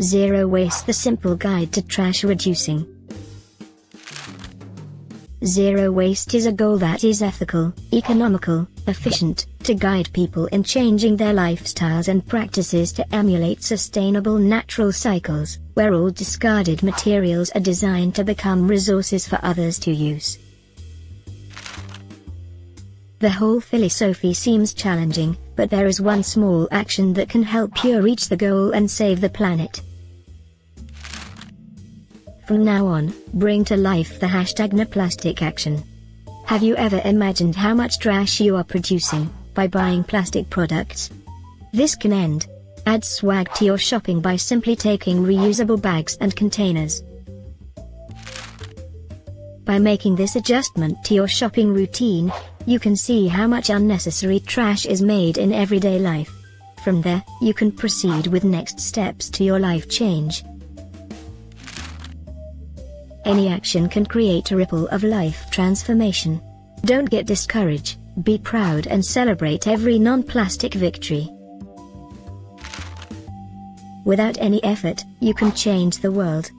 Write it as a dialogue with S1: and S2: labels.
S1: Zero Waste The Simple Guide to Trash Reducing. Zero waste is a goal that is ethical, economical, efficient, to guide people in changing their lifestyles and practices to emulate sustainable natural cycles, where all discarded materials are designed to become resources for others to use. The whole philosophy seems challenging, but there is one small action that can help you reach the goal and save the planet. From now on, bring to life the hashtag NoPlastic action. Have you ever imagined how much trash you are producing by buying plastic products? This can end. Add swag to your shopping by simply taking reusable bags and containers. By making this adjustment to your shopping routine, you can see how much unnecessary trash is made in everyday life. From there, you can proceed with next steps to your life change. Any action can create a ripple of life transformation. Don't get discouraged, be proud and celebrate every non-plastic victory. Without any effort, you can change the world.